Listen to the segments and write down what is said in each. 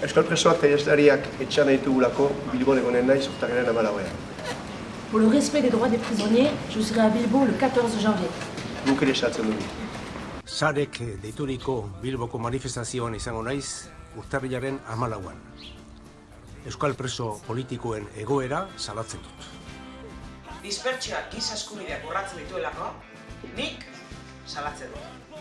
Euskal presoak eta jazlariak etxan ditugulako Bilbon egonen nahi zurtagaren amalauean. Pour le respect des droits des prisonniers, je serai à Bilbo le 14 janvier. Guk ere esatzen dugu. Sarek deituriko Bilboko manifestazioan izango naiz urtarrilaren amalauan. Euskal preso politikoen egoera salatzen dut. dispertsioak giza eskubideak urratzen dituelako, nik salatzen dut.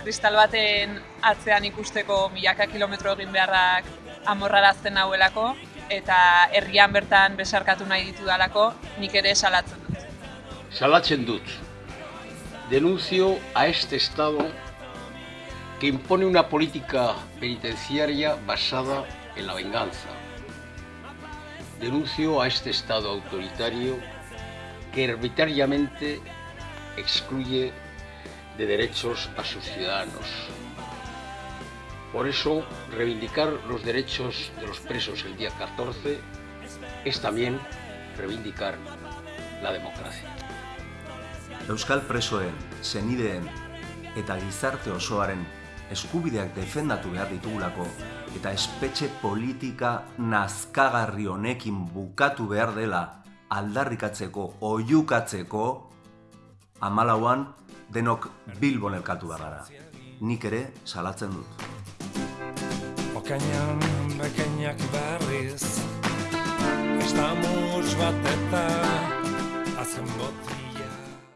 Kristal baten atzean ikusteko milaka kilometro egin beharrak amorrarazten nauelako eta herrian bertan besarkatu nahi ditudalako nik ere salatzen dut. Salatzen dut. Denuncio a este Estado que impone una política penitenciaria basada en la venganza. Denuncio a este Estado autoritario que arbitrariamente excluye de derechos a sus ciudadanos. Por eso, reivindicar los derechos de los presos el día 14 es también reivindicar la democracia. Euskal presoen, zenideen eta gizarte osoaren eskubideak defendatu behar ditugulako eta espetxe politika nazkagarri honekin bukatu behar dela aldarrikatzeko, oiukatzeko, amalauan denok Bilbon elkatu behar. Nik ere salatzen dut. Okainan bekainak berriz Estamuts bat eta Azen boti